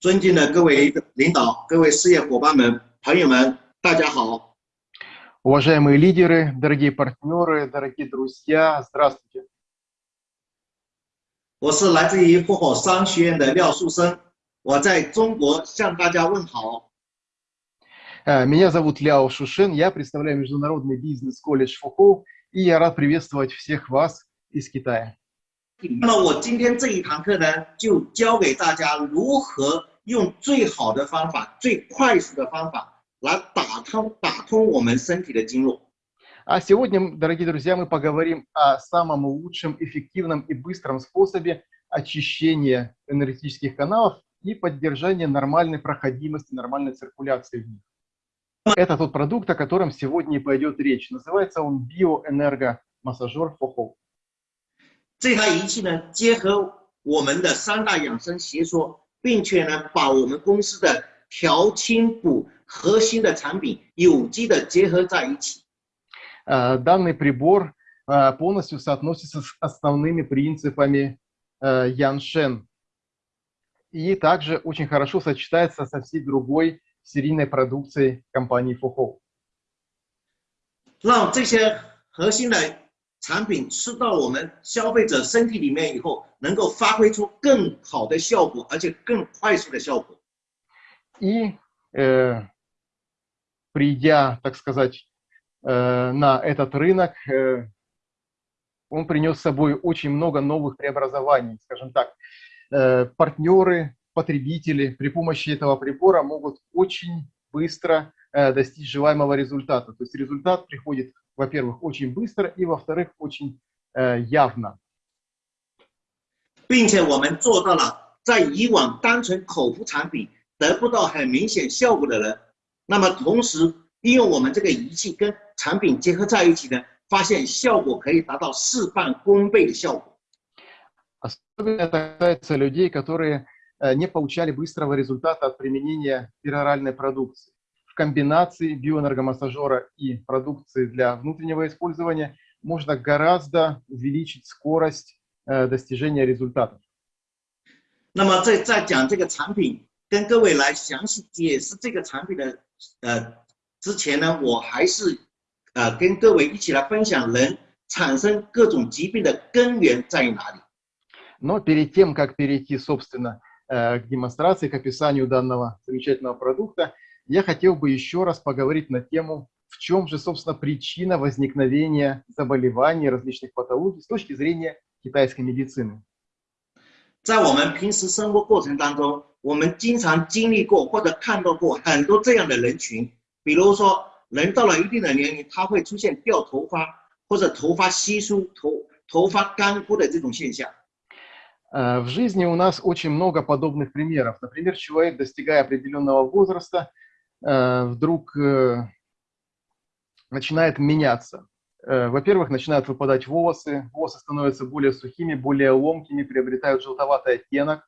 尊敬的各位领导、各位事业伙伴们、朋友们，大家好。Уважаемые лидеры, дорогие партнеры, дорогие друзья, здравствуйте. 我是来自于富豪商学院的廖树生，我在中国向大家问好。Меня зовут Ляо Шушен, я представляю Международный бизнес-колледж Фухоу, и я рад приветствовать всех вас из Китая. 那么我今天这一堂课呢，就教给大家如何 用最好的方法、最快速的方法来打通打通我们身体的经络。А сегодня, дорогие друзья, мы поговорим о самом лучшем, эффективном и быстром способе очищения энергетических каналов и поддержания нормальной проходимости, нормальной циркуляции в них. Это тот продукт, о котором сегодня и пойдет речь. Называется он биоэнергомассажер ФОХО. 这台仪器呢，结合我们的三大养生学说， 并且呢，把我们公司的调清补核心的产品有机的结合在一起。Данный прибор полностью соотносится с основными принципами Яншен и также очень хорошо сочетается со всей другой серийной продукцией компании Фухоу. 让这些核心的 产品吃到我们消费者身体里面以后，能够发挥出更好的效果，而且更快速的效果。И э, придя, так сказать, э, на этот рынок, э, он принес с собой очень много новых преобразований, скажем так. Э, партнеры, потребители при помощи этого прибора могут очень быстро э, достичь желаемого результата. То есть результат приходит во-первых, очень быстро и, во-вторых, очень э, явно. 并且我们做到了，在以往单纯口服产品得不到很明显效果的人，那么同时利用我们这个仪器跟产品结合在一起呢，发现效果可以达到事半功倍的效果。Особенно это касается людей, которые э, не получали быстрого результата от применения пероральной продукции в комбинации биоэнергомассажера и продукции для внутреннего использования можно гораздо увеличить скорость э, достижения результатов. 那么在在讲这个产品，跟各位来详细解释这个产品的呃之前呢，我还是呃跟各位一起来分享人产生各种疾病的根源在于哪里。Но перед тем, как перейти, собственно, э, к демонстрации, к описанию данного замечательного продукта, я хотел бы еще раз поговорить на тему, в чем же, собственно, причина возникновения заболеваний, различных патологий с точки зрения китайской медицины. 在我们平时生活过程当中，我们经常经历过或者看到过很多这样的人群，比如说，人到了一定的年龄，他会出现掉头发或者头发稀疏、头头发干枯的这种现象。В жизни у нас очень много подобных примеров. Например, человек, достигая определенного возраста, Э, вдруг э, начинает меняться. Э, во-первых, начинают выпадать волосы, волосы становятся более сухими, более ломкими, приобретают желтоватый оттенок.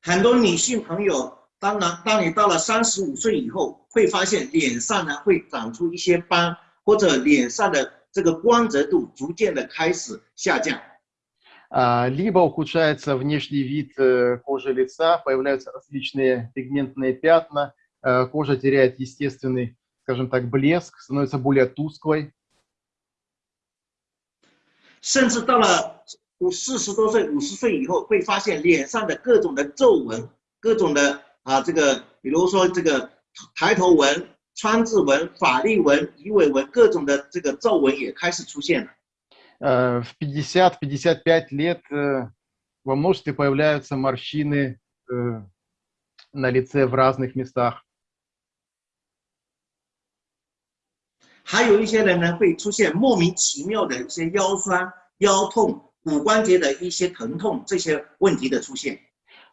很多女性朋友，当然，当你到了三十五岁以后，会发现脸上呢会长出一些斑，或者脸上的这个光泽度逐渐的开始下降。 а, либо ухудшается внешний вид э, кожи лица, появляются различные пигментные пятна, э, кожа теряет естественный, скажем так, блеск, становится более тусклой. 甚至到了五四十多岁、五十岁以后，会发现脸上的各种的皱纹、各种的啊，这个比如说这个抬头纹、川字纹、法令纹、鱼尾纹，各种的这个皱纹也开始出现了。 Э, в 50-55 лет э, во множестве появляются морщины э, на лице в разных местах. 还有一些人呢，会出现莫名其妙的一些腰酸、腰痛、骨关节的一些疼痛这些问题的出现。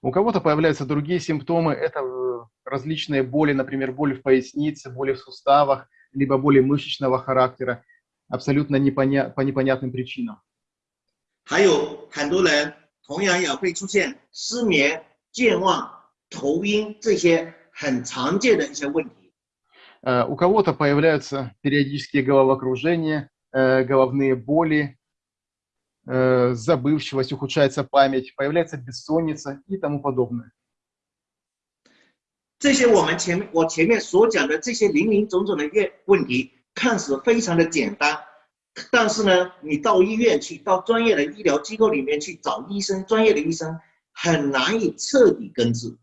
У кого-то появляются другие симптомы, это различные боли, например, боль в пояснице, боли в суставах, либо боли мышечного характера абсолютно непоня по непонятным причинам. 还有很多人同样也会出现失眠、健忘、头晕这些很常见的一些问题。Uh, у кого-то появляются периодические головокружения, uh, головные боли, э, забывчивость, ухудшается память, появляется бессонница и тому подобное. 这些我们前我前面所讲的这些林林总总的问问题， 看似非常的简单，但是呢，你到医院去，到专业的医疗机构里面去找医生，专业的医生很难以彻底根治。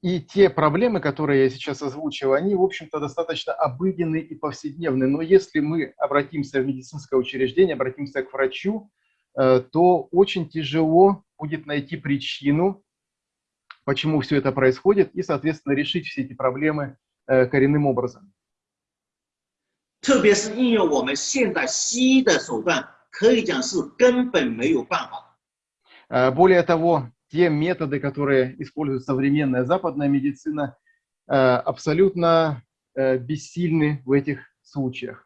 И те проблемы, которые я сейчас озвучил, они, в общем-то, достаточно обыденные и повседневные. Но если мы обратимся в медицинское учреждение, обратимся к врачу, э, то очень тяжело будет найти причину, почему все это происходит, и, соответственно, решить все эти проблемы э, коренным образом. 特别是应用我们现代西医的手段，可以讲是根本没有办法。 Э, Более того, те методы, которые использует современная западная медицина, э, абсолютно э, бессильны в этих случаях.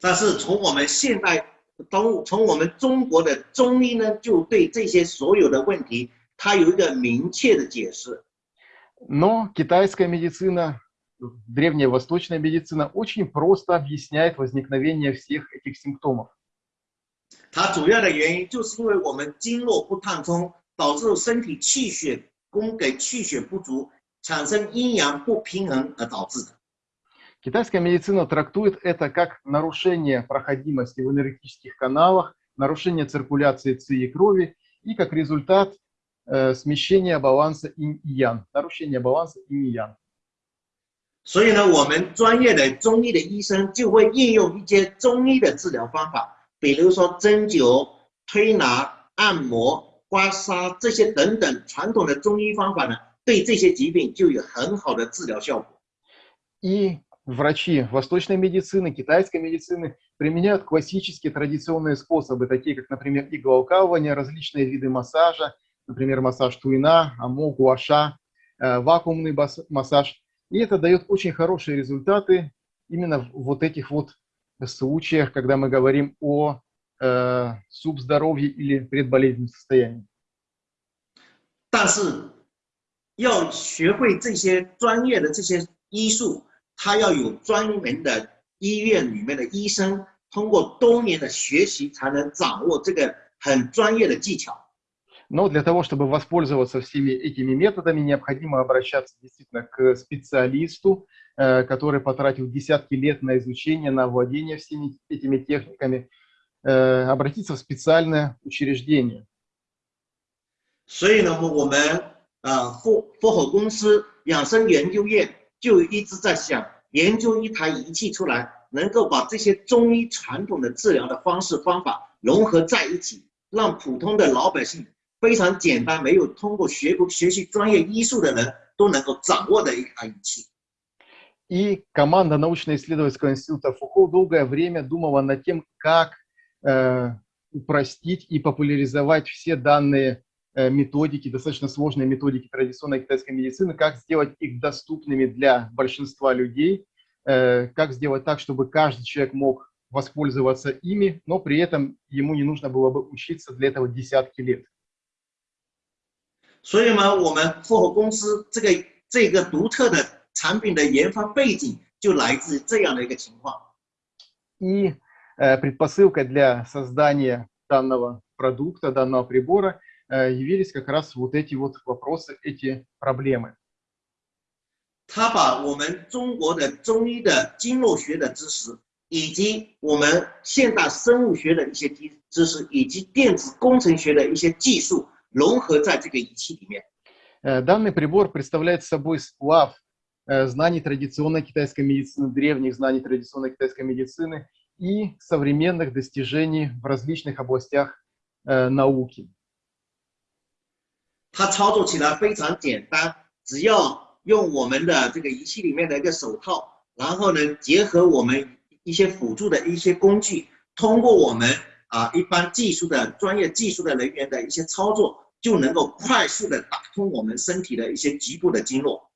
但是从我们现代中，从我们中国的中医呢，就对这些所有的问题，它有一个明确的解释。 Но китайская медицина, древняя восточная медицина очень просто объясняет возникновение всех этих симптомов. 它主要的原因就是因为我们经络不畅通，导致身体气血供给气血不足，产生阴阳不平衡而导致的。 Китайская медицина трактует это как нарушение проходимости в энергетических каналах, нарушение циркуляции ци и крови и как результат э, смещения баланса инь и ян, нарушение баланса инь и ян. 所以呢，我们专业的中医的医生就会应用一些中医的治疗方法，比如说针灸、推拿、按摩、刮痧这些等等传统的中医方法呢，对这些疾病就有很好的治疗效果。 И врачи восточной медицины, китайской медицины применяют классические традиционные способы, такие как, например, иглоукалывание, различные виды массажа, например, массаж туина, амо, гуаша, э, вакуумный бас- массаж. – И это дает очень хорошие результаты именно в вот этих вот случаях, когда мы говорим о э, субздоровье или предболезненном состоянии. 但是要学会这些专业的这些医术，他要有专门的医院里面的医生，通过多年的学习才能掌握这个很专业的技巧。 Но для того, чтобы воспользоваться всеми этими методами, необходимо обращаться действительно к специалисту, э, который потратил десятки лет на изучение, на владение всеми этими техниками, э, обратиться в специальное учреждение. 所以呢，我们呃佛佛口公司养生研究院就一直在想研究一台仪器出来，能够把这些中医传统的治疗的方式方法融合在一起，让普通的老百姓 非常简单，没有通过学过学习专业医术的人都能够掌握的一台仪器。 И команда научно-исследовательского института Фухо долгое время думала над тем, как э, упростить и популяризовать все данные э, методики, достаточно сложные методики традиционной китайской медицины, как сделать их доступными для большинства людей, э, как сделать так, чтобы каждый человек mог воспользоваться ими, но при этом ему не нужно было бы учиться для этого десятки лет. 所以呢，我们富口公司这个这个独特的产品的研发背景就来自这样的一个情况。 И э, предпосылкой для создания данного продукта, данного прибора э, явились как раз вот эти вот вопросы, эти проблемы. 他把我们中国的中医的经络学的知识，以及我们现代生物学的一些知知识，以及电子工程学的一些技术 融合在这个仪器里面。 Э, Данный прибор представляет собой сплав э, знаний традиционной китайской медицины, древних знаний традиционной китайской медицины и современных достижений в различных областях э, науки. 它操作起来非常简单，只要用我们的这个仪器里面的一个手套，然后呢，结合我们一些辅助的一些工具，通过我们啊一般技术的专业技术的人员的一些操作， 就能够快速的打通我们身体的一些局部的经络。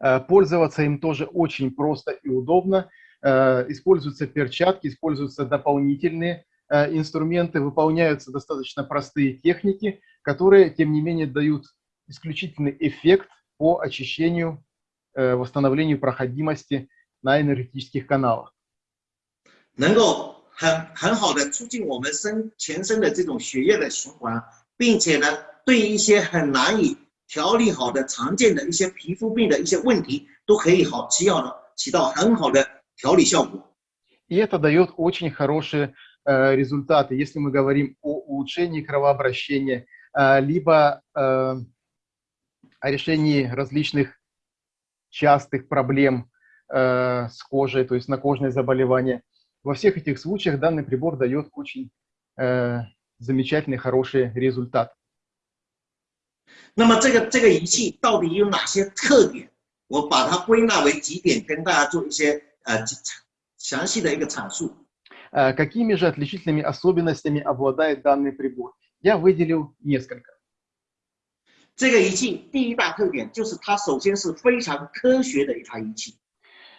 Э, Пользоваться им тоже очень просто и удобно. Э, Используются перчатки, используются дополнительные э, инструменты, выполняются достаточно простые техники, которые, тем не менее, дают исключительный эффект по очищению, э, восстановлению проходимости на энергетических каналах. 能够 很很好的促进我们身全身的这种血液的循环，并且呢， 对一些很难以调理好的常见的一些皮肤病的一些问题，都可以好起到起到很好的调理效果。 И это дает очень хорошие э, результаты, если мы говорим о улучшении кровообращения, э, либо э, о решении различных частых проблем э, с кожей, то есть накожные заболевания. Во всех этих случаях данный прибор дает очень э, замечательный, хороший результат. 那么这个这个仪器到底有哪些特点？我把它归纳为几点，跟大家做一些呃详细的一个阐述。 Э, Какими же отличительными особенностями обладает данный прибор? Я выделил несколько. 这个仪器第一大特点就是它首先是非常科学的一台仪器。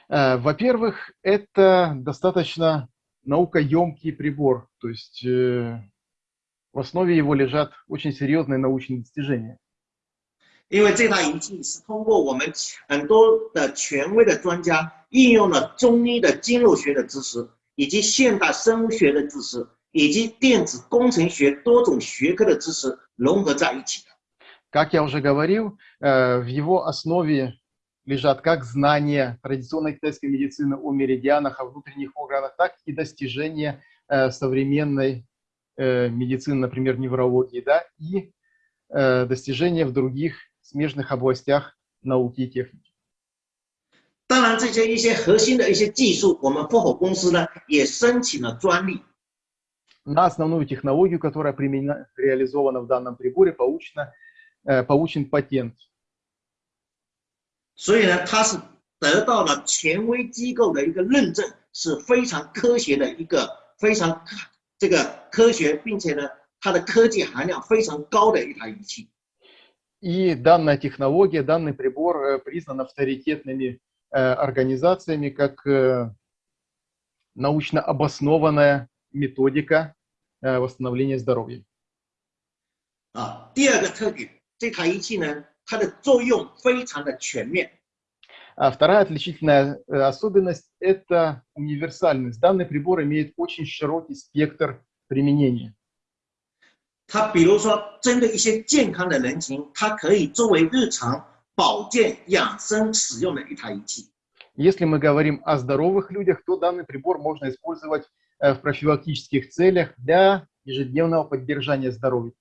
Э, Во-первых, это достаточно наукоемкий прибор, то есть э, в основе его лежат очень серьезные научные достижения. 因为这台仪器是通过我们很多的权威的专家应用了中医的经络学的知识，以及现代生物学的知识，以及电子工程学多种学科的知识融合在一起的。 Как я уже говорил, э, в его основе лежат как знания традиционной китайской медицины о меридианах, о внутренних органах, так и достижения э, современной э, медицины, например, неврологии, да, и э, достижения в других смежных областях науки и техники. 当然，这些一些核心的一些技术，我们富口公司呢也申请了专利。 На основную технологию, которая применена, реализована в данном приборе, получена, э, получен патент. 所以呢，它是得到了权威机构的一个认证，是非常科学的一个非常 这个科学，并且呢，它的科技含量非常高的一台仪器。 И данная технология, данный прибор э, признан авторитетными э, организациями как э, научно обоснованная методика э, восстановления здоровья. 啊，第二个特点，这台仪器呢，它的作用非常的全面。 А вторая отличительная э, особенность – это универсальность. Данный прибор имеет очень широкий спектр применения. 它比如说，针对一些健康的人群，它可以作为日常保健养生使用的一台仪器。 Если мы говорим о здоровых людях, то данный прибор можно использовать э, в профилактических целях для ежедневного поддержания здоровья.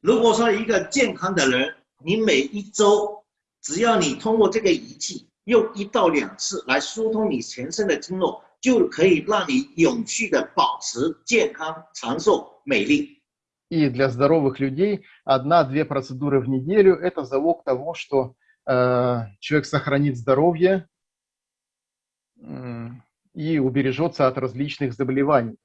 如果说一个健康的人，你每一周 只要你通过这个仪器用一到两次来疏通你全身的经络，就可以让你永续的保持健康、长寿、美丽。 И для здоровых людей одна-две процедуры в неделю – это залог того, что э, человек сохранит здоровье м, и убережется от различных заболеваний.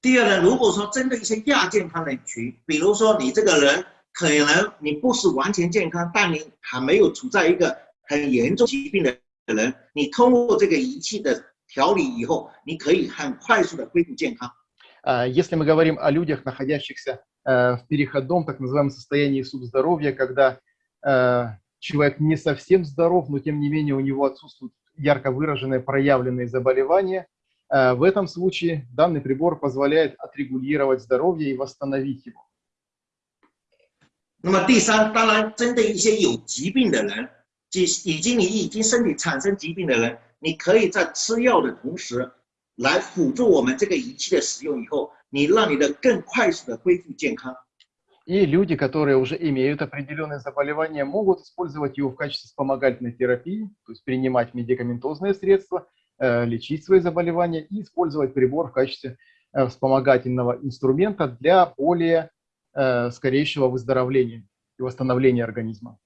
第二呢，如果说针对一些亚健康人群，比如说你这个人 可能你不是完全健康，但你还没有处在一个很严重疾病的人，你通过这个仪器的调理以后，你可以很快速的恢复健康。 А Если мы говорим о людях, находящихся э, в переходном, так называемом состоянии субздоровья, когда э, человек не совсем здоров, но тем не менее у него отсутствуют ярко выраженные проявленные заболевания, э, в этом случае данный прибор позволяет отрегулировать здоровье и восстановить его. 那么第三，当然针对一些有疾病的人，即已经你已经身体产生疾病的人，你可以在吃药的同时，来辅助我们这个仪器的使用以后，你让你的更快速的恢复健康。 И люди, которые уже имеют определенные заболевания, могут использовать его в качестве вспомогательной терапии, то есть принимать медикаментозные средства, э, лечить свои заболевания и использовать прибор в качестве э, вспомогательного инструмента для более э, скорейшего выздоровления и восстановления организма.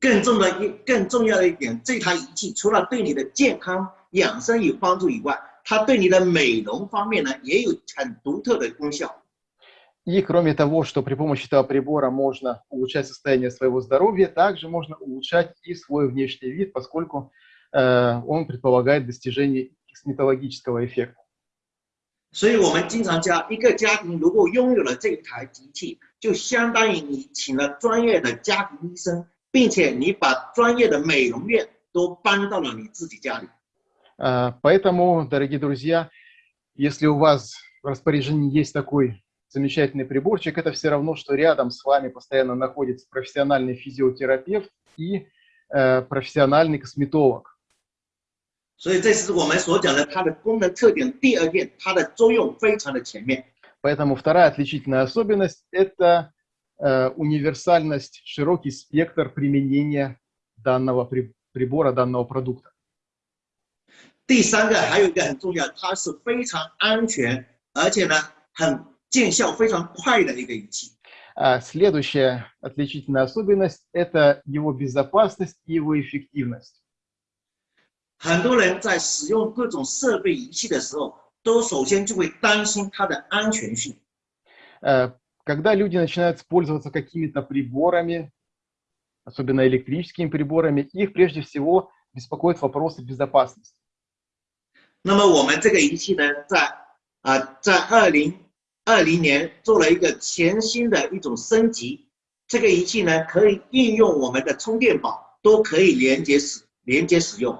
更重的一更重要的一点，这台仪器除了对你的健康养生有帮助以外，它对你的美容方面呢也有很独特的功效。 И кроме того, что при помощи этого прибора можно улучшать состояние своего здоровья, также можно улучшать и свой внешний вид, поскольку э, он предполагает достижение косметологического эффекта. 所以我们经常讲，一个家庭如果拥有了这一台机器，就相当于你请了专业的家庭医生，并且你把专业的美容院都搬到了你自己家里。 Э, поэтому, дорогие друзья, если у вас в распоряжении есть такой замечательный приборчик, это все равно, что рядом с вами постоянно находится профессиональный физиотерапевт и э, профессиональный косметолог. 所以这是我们所讲的它的功能特点。第二点，它的作用非常的全面。Поэтому вторая отличительная особенность – это э, универсальность, широкий спектр применения данного при, прибора, данного продукта. 第三个还有一个很重要，它是非常安全，而且呢很见效非常快的一个仪器。А следующая отличительная особенность – это его безопасность и его эффективность. 很多人在使用各种设备仪器的时候，都首先就会担心它的安全性。Когда люди начинают пользоваться какими-то приборами, особенно электрическими приборами, их прежде всего беспокоит вопросы безопасности. 那么我们这个仪器呢，在啊，在二零二零年做了一个全新的一种升级。这个仪器呢，可以应用我们的充电宝，都可以连接使连接使用。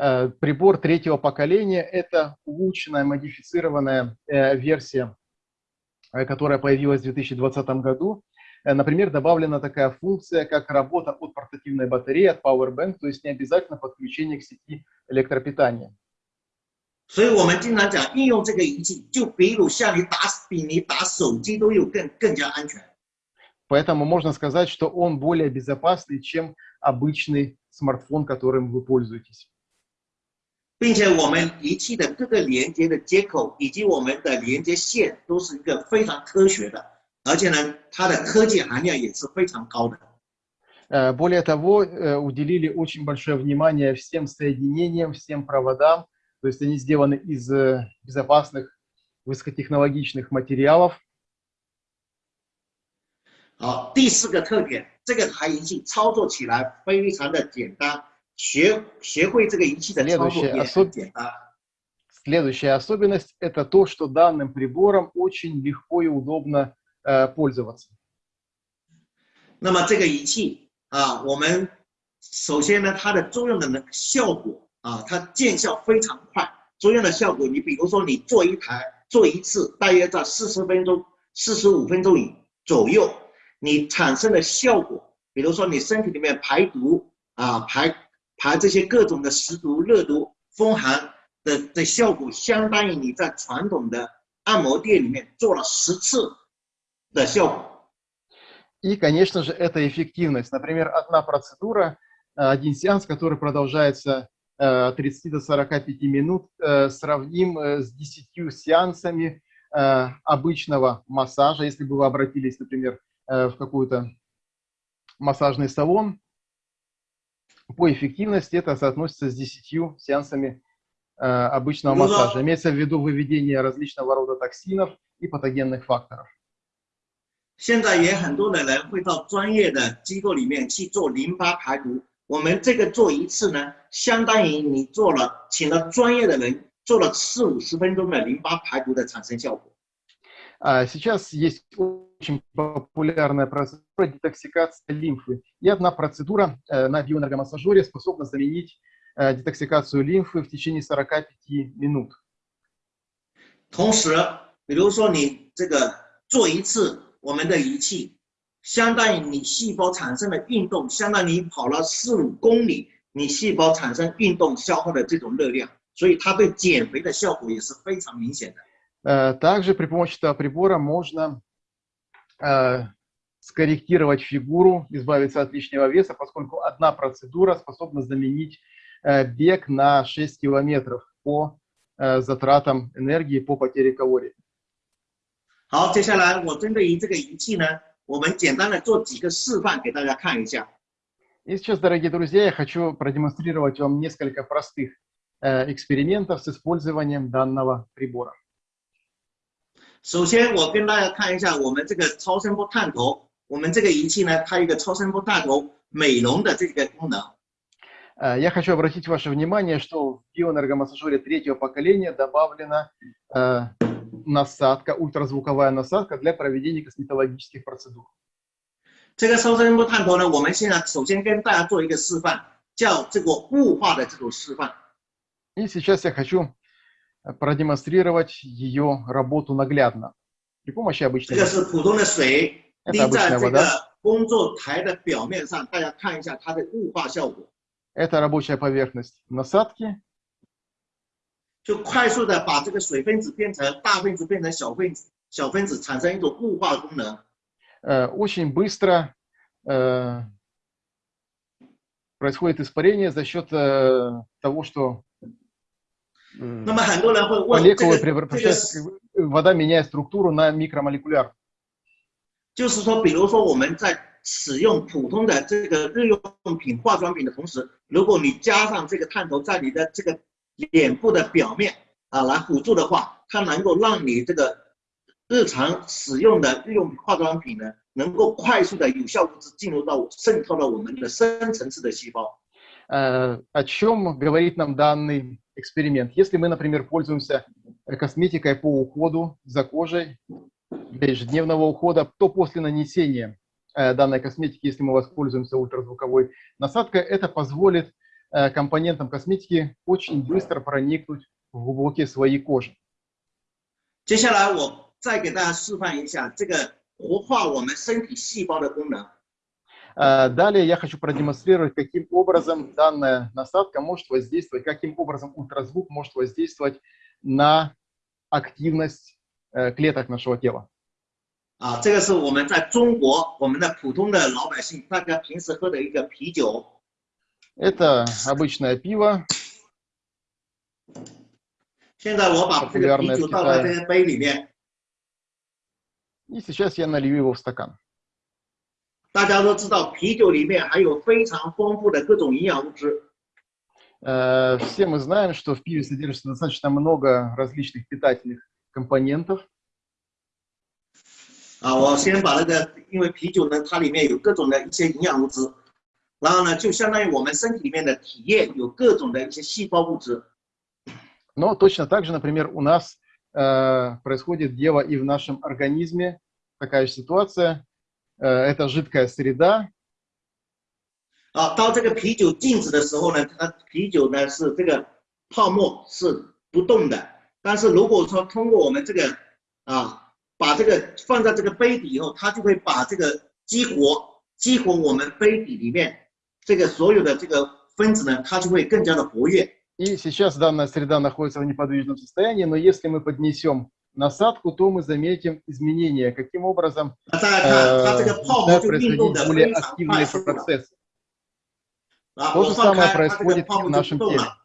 Э, прибор третьего поколения – это улучшенная, модифицированная э, версия, э, которая появилась в 2020 году. Например, добавлена такая функция, как работа от портативной батареи, от Powerbank, то есть не обязательно подключение к сети электропитания. 所以我们经常讲，应用这个仪器，就比如像你打比你打手机都有更更加安全。Поэтому можно сказать, что он более безопасный, чем обычный смартфон, которым вы пользуетесь. 并且我们仪器的各个连接的接口以及我们的连接线都是一个非常科学的，而且呢，它的科技含量也是非常高的。Более того, уделили очень большое внимание всем соединениям, всем проводам, то есть они сделаны из безопасных высокотехнологичных материалов. 好，第四个特点，这个台仪器操作起来非常的简单。 学学会这个仪器的操作也很简单。Следующая особенность – это то, что данным прибором очень легко и удобно э, пользоваться. 那么这个仪器啊，我们首先呢，它的作用的能效果啊，它见效非常快。作用的效果，你比如说你做一台做一次，大约在四十分钟、四十五分钟以左右，你产生的效果，比如说你身体里面排毒啊排。 排这些各种的食毒、热毒、风寒的的效果，相当于你在传统的按摩店里面做了十次的效果。И, конечно же, это эффективность. Например, одна процедура, один сеанс, который продолжается от 30 до 45 минут, сравним с 10 сеансами обычного массажа. Если бы вы обратились, например, в какой-то массажный салон, по эффективности это соотносится с 10 сеансами э, обычного ну, массажа. Да. Имеется в виду выведение различного рода токсинов и патогенных факторов. 现在也很多的人会到专业的机构里面去做淋巴排毒。我们这个做一次呢，相当于你做了，请了专业的人做了四五十分钟的淋巴排毒的产生效果。 Сейчас есть очень популярная процедура детоксикации лимфы. И одна процедура э, на биоэнергомассажере способна заменить э, детоксикацию лимфы в течение 45 минут. 同时，比如说你这个做一次我们的仪器，相当于你细胞产生的运动，相当于你跑了四五公里，你细胞产生运动消耗的这种热量，所以它对减肥的效果也是非常明显的。 Э, также при помощи этого прибора можно э, скорректировать фигуру, избавиться от лишнего веса, поскольку одна процедура способна заменить э, бег на 6 километров по затратам энергии, по потере калорий. 好，接下来我针对于这个仪器呢，我们简单的做几个示范给大家看一下。И сейчас, дорогие друзья, я хочу продемонстрировать вам несколько простых экспериментов с использованием данного прибора. 首先，我跟大家看一下我们这个超声波探头，我们这个仪器呢，它有一个超声波探头美容的这个功能。Я хочу обратить ваше внимание, что в биоэнергомассажере третьего поколения добавлена э, насадка, ультразвуковая насадка для проведения косметологических процедур. 这个超声波探头呢，我们现在首先跟大家做一个示范，叫这个雾化的这种示范。 И сейчас я хочу продемонстрировать ее работу наглядно при помощи обычной воды. Это обычная вода. Это рабочая поверхность насадки. Очень быстро э, происходит испарение за счет э, того, что э, 那么很多人会问，这 молекулы 个这个 превращаются, вода меняет структуру на микромолекуляр. 就是说，比如说我们在使用普通的这个日用品、化妆品的同时，如果你加上这个探头在你的这个脸部的表面啊来辅助的话，它能够让你这个日常使用的日用品、化妆品呢，能够快速的有效物质进入到渗透到我们的深层次的细胞。 Э, О чем говорит нам данный эксперимент? Если мы, например, пользуемся э, косметикой по уходу за кожей для ежедневного ухода, то после нанесения э, данной косметики, если мы воспользуемся ультразвуковой насадкой, это позволит э, компонентам косметики очень быстро проникнуть в глубокие слои кожи. 接下来我再给大家示范一下这个活化我们身体细胞的功能。 Э, Далее я хочу продемонстрировать, каким образом данная насадка может воздействовать, каким образом ультразвук может воздействовать на активность э, клеток нашего тела. 啊，这个是我们在中国我们的普通的老百姓大家平时喝的一个啤酒。 Это обычное пиво, 现在我把这个啤酒倒在这个杯里面， и сейчас я налью его в стакан. 大家都知道啤酒里面含有非常丰富的各种营养物质。 Э, Все мы знаем, что в пиве содержится достаточно много различных питательных компонентов. 啊，我先把那个，因为啤酒呢，它里面有各种的一些营养物质，然后呢，就相当于我们身体里面的体液有各种的一些细胞物质。 Но точно так же, например, у нас э, происходит дело и в нашем организме. Такая же ситуация. Э, это жидкая среда, 啊，当这个啤酒静止的时候呢，它啤酒呢是这个泡沫是不动的，但是如果说通过我们这个啊，把这个放在这个杯底以后，它就会把这个激活，激活我们杯底里面这个所有的这个分子呢，它就会更加的活跃。 И сейчас данная среда находится в неподвижном состоянии, но если мы поднесем насадку, то мы заметим изменения, каким образом 那大家看，它这 э, 个泡沫 начинают 就运动 происходить 的 более 非常快 активные 速了。 процессы. 啊， То 我 же 放 самое 开，它这个 происходит 泡 и в 沫就 нашем 不动 теле. 了。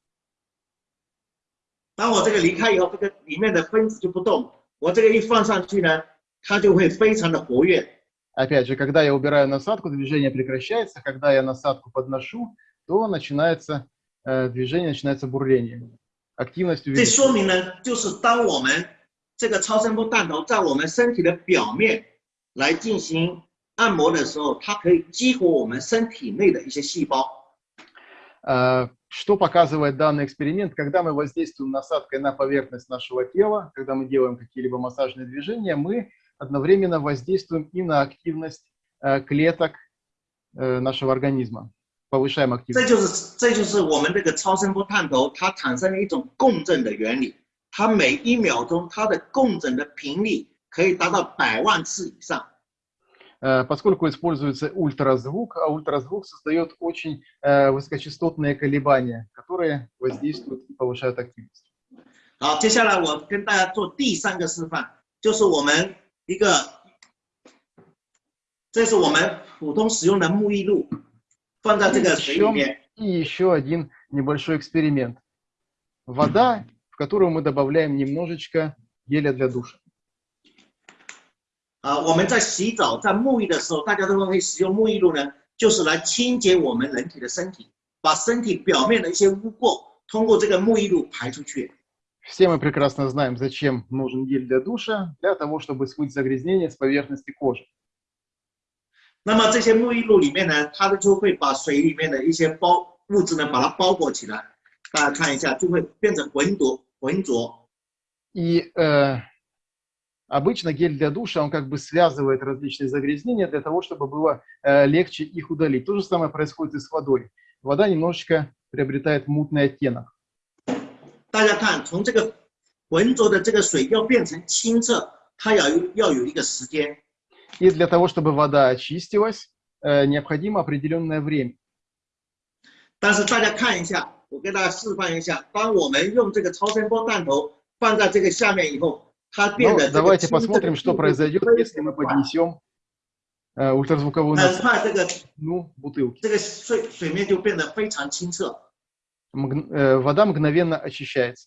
当我这个离开以后，这个里面的分子就不动。我这个一放上去呢，它就会非常的活跃。 Опять же, когда я убираю насадку, движение прекращается. Когда я насадку подношу, то начинается э, движение, начинается бурление. Активность 这 увеличивается. 说明呢，就是当我们这个超声波弹头在我们身体的表面来进行按摩的时候，它可以激活我们身体内的一些细胞。 Э, Что показывает данный эксперимент? Когда мы воздействуем насадкой на поверхность нашего тела, когда мы делаем какие-либо массажные движения, мы одновременно воздействуем и на активность э, клеток э, нашего организма, повышаем 这 активность. 就是这就是我们这个超声波探头它产生了一种共振的原理。 它每一秒钟它的共振的频率可以达到百万次以上。 Э, Поскольку используется ультразвук, а ультразвук создает очень э, высокочастотные колебания, которые воздействуют и повышают активность. 好，接下来我跟大家做第三个示范，就是我们一个，这是我们普通使用的沐浴露，放在这个水里面。 И еще один небольшой эксперимент. Вода, в которую мы добавляем немножечко геля для душа. 啊，我们在洗澡、在沐浴的时候，大家都会使用沐浴露呢，就是来清洁我们人体的身体，把身体表面的一些污垢通过这个沐浴露排出去。 Все мы прекрасно знаем, зачем нужен гель для душа, для того, чтобы смыть загрязнение с поверхности кожи. 那么这些沐浴露里面呢，它就会把水里面的一些包物质呢，把它包裹起来。大家看一下，就会变成浑浊浑浊。 И э, обычно гель для душа, он как бы связывает различные загрязнения для того, чтобы было э, легче их удалить. То же самое происходит и с водой. Вода немножечко приобретает мутный оттенок. 大家看，从这个浑浊的这个水要变成清澈，它要有要有一个时间。 И для того, чтобы вода очистилась, э, необходимо определенное время. 但是大家看一下， 我给大家示范一下，当我们用这个超声波弹头放在这个下面以后，它变 Но 得这个 давайте 清澈的 посмотрим, что 速度 произойдет, 非 если 常 мы 快 поднесем э, ультразвуковую 很 насадку 快这个 ну, бутылки. 这个水水面就变得非常清澈。 Мгн- э, вода мгновенно очищается.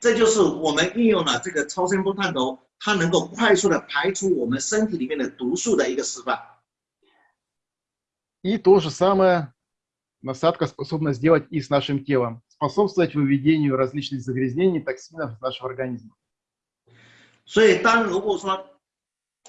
这就是我们运用了这个超声波探头，它能够快速的排出我们身体里面的毒素的一个示范。 И то же самое насадка способна сделать и с нашим телом. Способствовать выведению различных загрязнений, токсинов из нашего организма. 所以，当如果说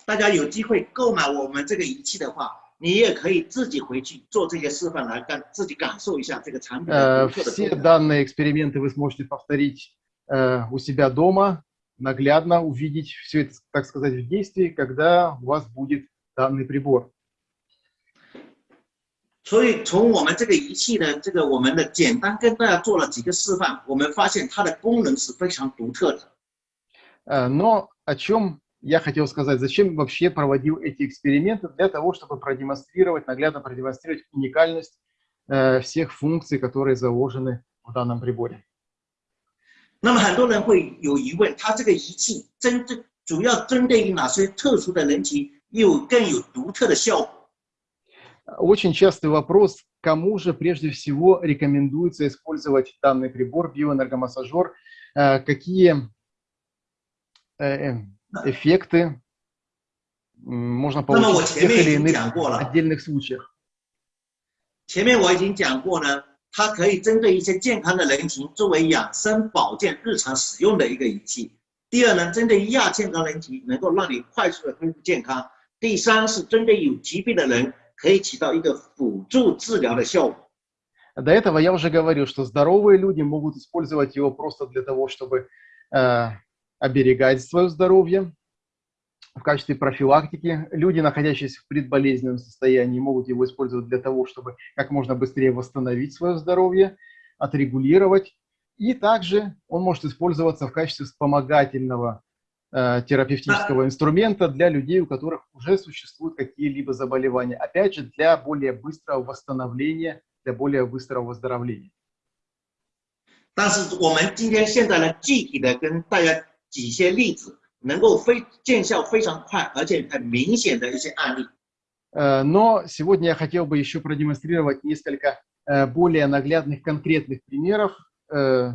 大家有机会购买我们这个仪器的话，你也可以自己回去做这些示范来感自己感受一下这个产品的 Э, 独特的 Все 功能。 данные эксперименты вы сможете повторить э, у себя дома, наглядно увидеть все это, так сказать, в действии, когда у вас будет данный прибор. 所以，从我们这个仪器的这个我们的简单跟大家做了几个示范，我们发现它的功能是非常独特的。 Э, Но о чем я хотел сказать, зачем вообще проводил эти эксперименты? Для того, чтобы продемонстрировать, наглядно продемонстрировать уникальность э, всех функций, которые заложены в данном приборе. 那么很多人会有疑问，它这个仪器针对主要针对于哪些特殊的人群，又更有独特的效果？ Очень частый вопрос, кому же прежде всего рекомендуется использовать данный прибор, биоэнергомассажер, э, какие э, э, эффекты м, можно 那么我 получить в 前 тех 面已 или 经 иных 讲过了， отдельных случаях. 前面我已经讲过呢，它可以针对一些健康的人群作为养生保健日常使用的一个仪器。第二呢，针对于亚健康人群，能够让你快速的恢复健康。第三是针对有疾病的人， 可以起到一个辅助治疗的效果。 До этого я уже говорил, что здоровые люди могут использовать его просто для того, чтобы э, оберегать свое здоровье в качестве профилактики. Люди, находящиеся в предболезненном состоянии, могут его использовать для того, чтобы как можно быстрее восстановить свое здоровье, отрегулировать. И также он может использоваться в качестве вспомогательного э, терапевтического инструмента для людей, у которых уже существуют какие-либо заболевания. Опять же, для более быстрого восстановления, для более быстрого выздоровления. 但是我们今天现在呢，具体的跟大家举一些例子，能够非见效非常快，而且很明显的一些案例。 Э, Но сегодня я хотел бы еще продемонстрировать несколько э, более наглядных конкретных примеров, э,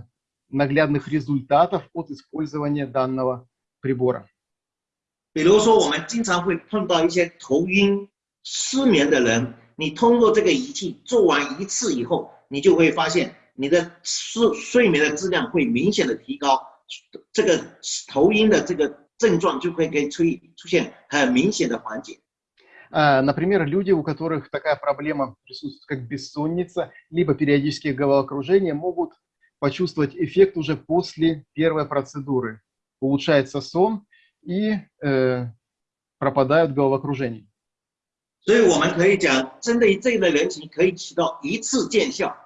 наглядных результатов от использования данного прибора. 比如说，我们经常会碰到一些头晕、失眠的人，你通过这个仪器做完一次以后，你就会发现你的睡睡眠的质量会明显的提高，这个头晕的这个症状就会可以出出现很明显的缓解。 Э, Например, люди, у которых такая проблема присутствует, как бессонница, либо периодические головокружения, могут почувствовать эффект уже после первой процедуры. Улучшается сон и э, пропадают головокружения. 所以我们可以讲，针对于这一类人群，可以起到一次见效，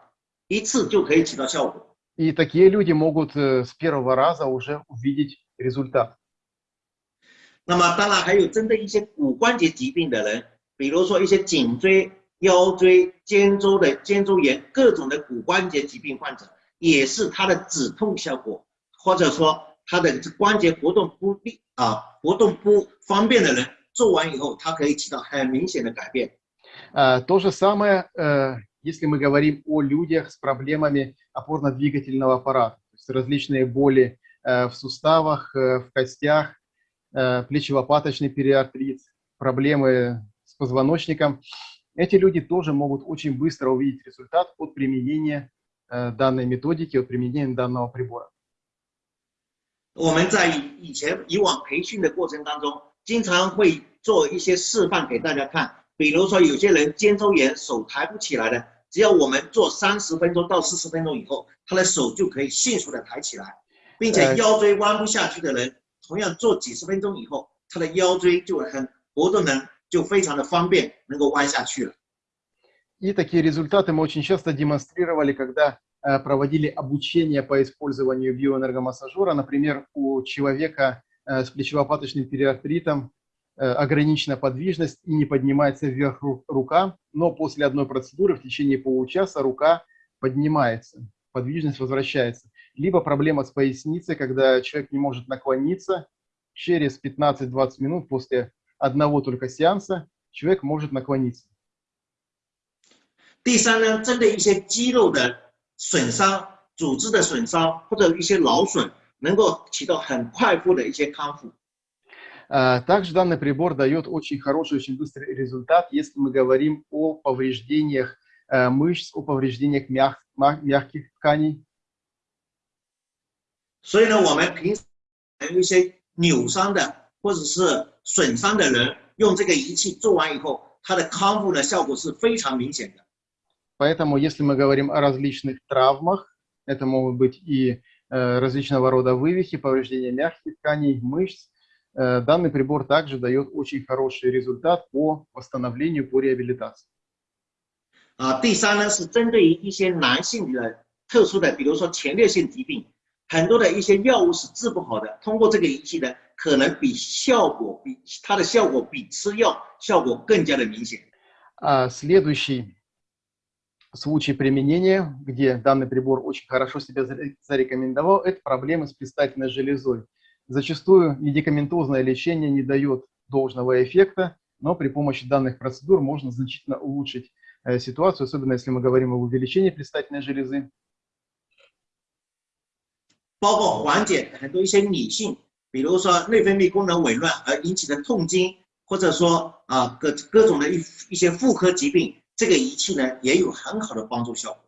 一次就可以起到效果。 И такие люди могут э, с первого раза уже увидеть результат. 那么当然还有针对一些骨关节疾病的人，比如说一些颈椎、腰椎、肩周的肩周炎，各种的骨关节疾病患者，也是它的止痛效果，或者说 他的关节活动不利啊，活动不方便的人，做完以后，它可以起到很明显的改变。 А, То же самое, э, если мы говорим о людях с проблемами опорно-двигательного аппарата, то есть различные боли э, в суставах, э, в костях, э, плечево-паточный периартрит, проблемы с позвоночником. Эти люди тоже могут очень быстро увидеть результат от применения э, данной методики, от применения данного прибора. 我们在以前以往培训的过程当中，经常会做一些示范给大家看。比如说，有些人肩周炎手抬不起来的，只要我们做三十分钟到四十分钟以后，他的手就可以迅速的抬起来，并且呃腰椎弯不下去的人，同样做几十分钟以后，他的腰椎就很活动能就非常的方便，能够弯下去了。 И такие результаты мы очень часто демонстрировали, когда э, проводили обучение по использованию биоэнергомассажера. Например, у человека э, с плечево-паточным периартритом ограничена подвижность и не поднимается вверх рука, но после одной процедуры в течение получаса рука поднимается, подвижность возвращается. Либо проблема с поясницей, когда человек не может наклониться, через 15-20 минут после одного только сеанса человек может наклониться. 第三呢，针对一些肌肉的 损伤、组织的损伤或者一些劳损，能够起到很快速的一些康复。Также данный прибор дает очень хороший, очень быстрый результат, если мы говорим о повреждениях мышц, о повреждениях мяг, мягких тканей. 所以呢，我们平时一些扭伤的或者是损伤的人，用这个仪器做完以后，它的康复的效果是非常明显的。 Поэтому, если мы говорим о различных травмах, это могут быть и э, различного рода вывихи, повреждения мягких тканей, мышц, э, данный прибор также дает очень хороший результат по восстановлению, по реабилитации. 啊，第三呢是针对于一些男性的特殊的，比如说前列腺疾病，很多的一些药物是治不好的，通过这个仪器呢，可能比效果比它的效果比吃药效果更加的明显。啊，следующий случай применения, где данный прибор очень хорошо себя зарекомендовал, это проблемы с предстательной железой. Зачастую медикаментозное лечение не дает должного эффекта, но при помощи данных процедур можно значительно улучшить э, ситуацию, особенно если мы говорим об увеличении предстательной железы. 包括缓解很多一些女性，比如说内分泌功能紊乱而引起的痛经，或者说啊各各种的一一些妇科疾病， 这个仪器呢也有很好的帮助效果。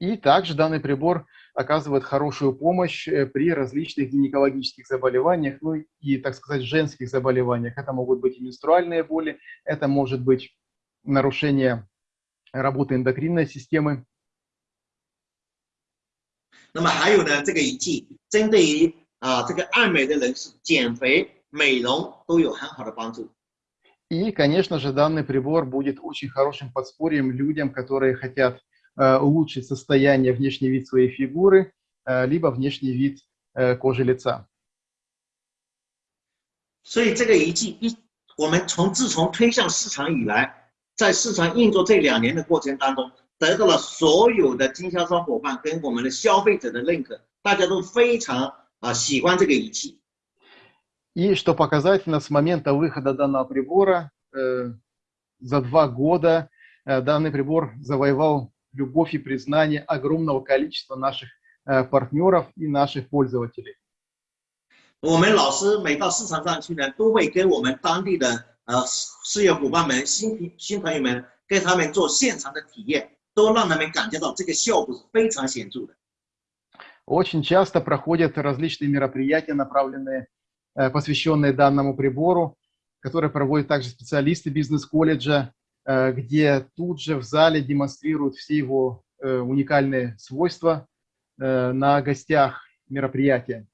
И также данный прибор оказывает хорошую помощь э, при различных гинекологических заболеваниях, ну и, так сказать, женских заболеваниях. Это могут быть и менструальные боли, это может быть нарушение работы эндокринной системы. 那么还有呢，这个仪器针对于啊这个爱美的人士减肥、美容都有很好的帮助。 и, конечно же, данный прибор будет очень хорошим подспорьем людям, которые хотят э, улучшить состояние, внешний вид своей фигуры, э, либо внешний вид э, кожи лица. 所以这个仪器一，我们从自从推向市场以来，在市场运作这两年的过程当中，得到了所有的经销商伙伴跟我们的消费者的认可，大家都非常啊喜欢这个仪器。 и что показательно, с момента выхода данного прибора э, за два года э, данный прибор завоевал любовь и признание огромного количества наших э, партнеров и наших пользователей. 我们老师每到市场上去呢，都会跟我们当地的呃事业伙伴们、新新朋友们，跟他们做现场的体验，都让他们感觉到这个效果是非常显着的。Очень часто проходят различные мероприятия, направленные Э, посвященные данному прибору, которые проводят также специалисты бизнес-колледжа, э, где тут же в зале демонстрируют все его э, уникальные свойства на гостях мероприятия.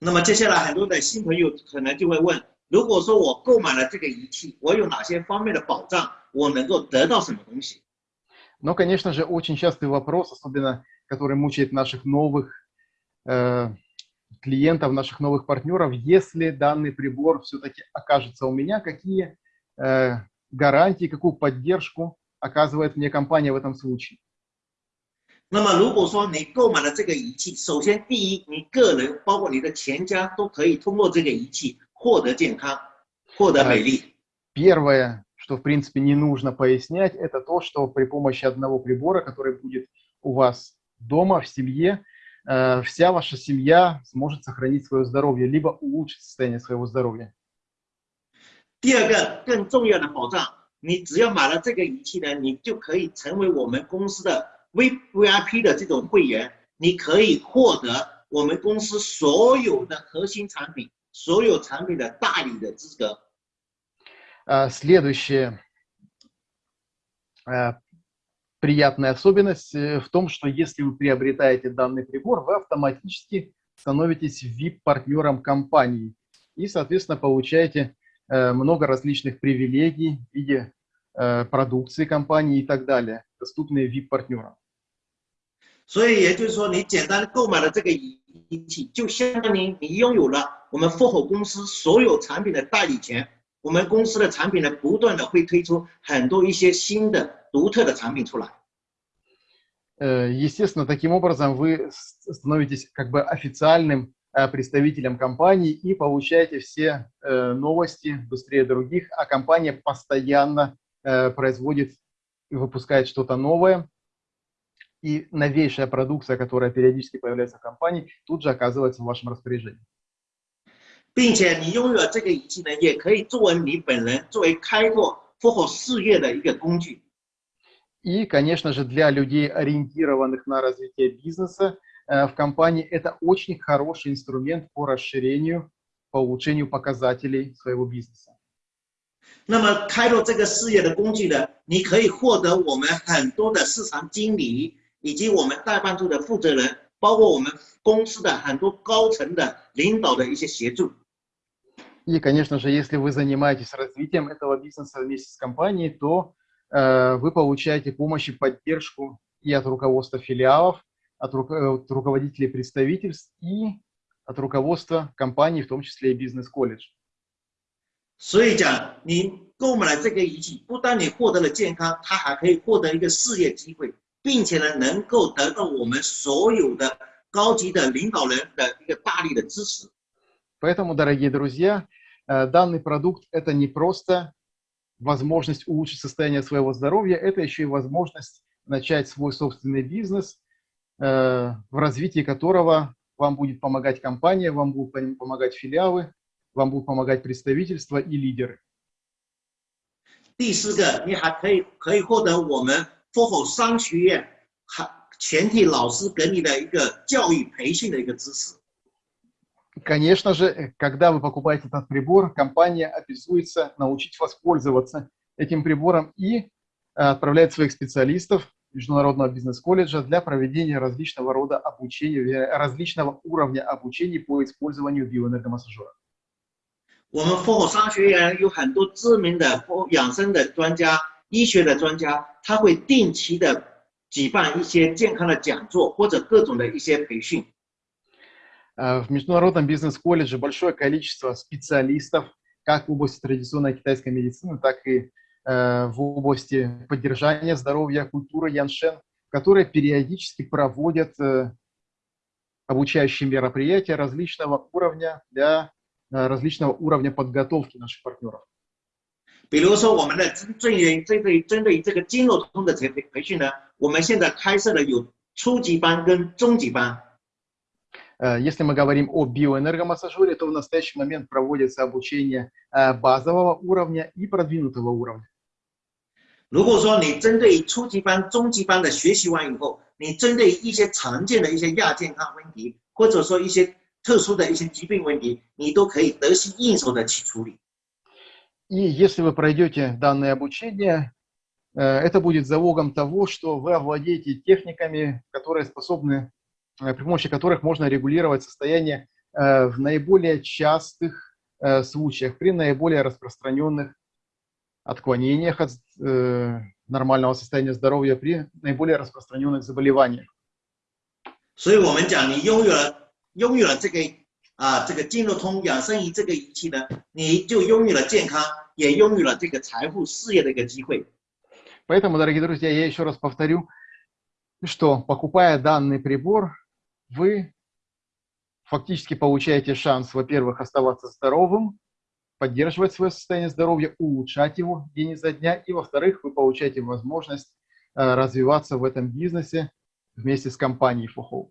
那么接下来很多的新朋友可能就会问：如果说我购买了这个仪器，我有哪些方面的保障？我能够得到什么东西？Но, конечно же, очень частый вопрос, особенно который мучает наших новых э, клиентов, наших новых партнеров, если данный прибор все-таки окажется у меня, какие э, гарантии, какую поддержку оказывает мне компания в этом случае. 那么，如果说你购买了这个仪器，首先第一，你个人包括你的全家都可以通过这个仪器获得健康，获得美丽。Первое, что в принципе не нужно пояснять, это то, что при помощи одного прибора, который будет у вас дома, в семье, Э, вся ваша семья сможет сохранить свое здоровье, либо улучшить состояние своего здоровья. 第二个更重要的保障，你只要买了这个仪器呢，你就可以成为我们公司的 V VIP 的这种会员，你可以获得我们公司所有的核心产品、所有产品的代理的资格。Следующее приятная особенность э, в том, что если вы приобретаете данный прибор, вы автоматически становитесь VIP-партнером компании и, соответственно, получаете э, много различных привилегий в виде э, продукции компании и так далее, доступные VIP-партнерам. 所以也就是说，你简单的购买了这个仪器，就相当于你拥有了我们 FOHO 公司所有产品的代理权。我们公司的产品呢，不断的会推出很多一些新的独特的产品出来。 Э, Естественно, таким образом вы с- становитесь как бы официальным э, представителем компании и получаете все э, новости быстрее других, а компания постоянно э, производит и выпускает что-то новое, и новейшая продукция, которая периодически появляется в компании, тут же оказывается в вашем распоряжении. 并且你拥有了这个仪器呢，也可以作为你本人作为开拓 FOHO 事业的一个工具。 И, конечно же, для людей, ориентированных на развитие бизнеса, э, в компании это очень хороший инструмент по расширению, по улучшению показателей своего бизнеса. 那么开拓这个事业的工具呢，你可以获得我们很多的市场经理以及我们代办处的负责人，包括我们公司的很多高层的领导的一些协助。 И, конечно же, если вы занимаетесь развитием этого бизнеса вместе с компанией, то э, вы получаете помощь и поддержку и от руководства филиалов, от, ру- э, от руководителей представительств и от руководства компании, в том числе и бизнес-колледж. 所以讲，你购买了这个仪器，不但你获得了健康，它还可以获得一个事业机会，并且呢，能够得到我们所有的高级的领导人的一个大力的支持。 Поэтому, дорогие друзья, э, данный продукт – это не просто возможность улучшить состояние своего здоровья, это еще и возможность начать свой собственный бизнес, э, в развитии которого вам будет помогать компания, вам будут пом- помогать филиалы, вам будут помогать представительства и лидеры. 第四个，你还可以可以获得我们 FOHO 商学院还全体老师给你的一个教育培训的一个支持。 Конечно же, э, когда вы покупаете этот прибор, компания обязуется научить вас пользоваться этим прибором и э, отправляет своих специалистов Международного бизнес-колледжа для проведения различного рода обучения, э, различного уровня обучения по использованию биоэнергомассажера. 我们 FOHO 商学院有很多知名的 FOHO 养生的专家、医学的专家，他会定期的举办一些健康的讲座或者各种的一些培训。 Э, В Международном бизнес-колледже большое количество специалистов, как в области традиционной китайской медицины, так и э, в области поддержания здоровья, культуры яншен, которые периодически проводят э, обучающие мероприятия различного уровня для э, различного уровня подготовки наших партнеров. 比如说，我们的针对于针对针对于这个经络通的培培训呢，我们现在开设了有初级班跟中级班。 Э, Если мы говорим о биоэнергомассажере, то в настоящий момент проводится обучение э, базового уровня и продвинутого уровня. 如果说你针对于初级班、中级班的学习完以后，你针对于一些常见的一些亚健康问题，或者说一些特殊的一些疾病问题，你都可以得心应手的去处理。 И если вы пройдете данное обучение, э, это будет залогом того, что вы овладеете техниками, которые способны, э, при помощи которых можно регулировать состояние э, в наиболее частых э, случаях, при наиболее распространенных отклонениях от э, нормального состояния здоровья, при наиболее распространенных заболеваниях. 所以我们讲，你拥有了拥有了这个啊这个经络通养生仪这个仪器呢，你就拥有了健康，也拥有了这个财富事业的一个机会。 Поэтому, дорогие друзья, я еще раз повторю, что покупая данный прибор, вы фактически получаете шанс, во-первых, оставаться здоровым, поддерживать свое состояние здоровья, улучшать его день изо дня, и, во-вторых, вы получаете возможность э, развиваться в этом бизнесе вместе с компанией FOHO.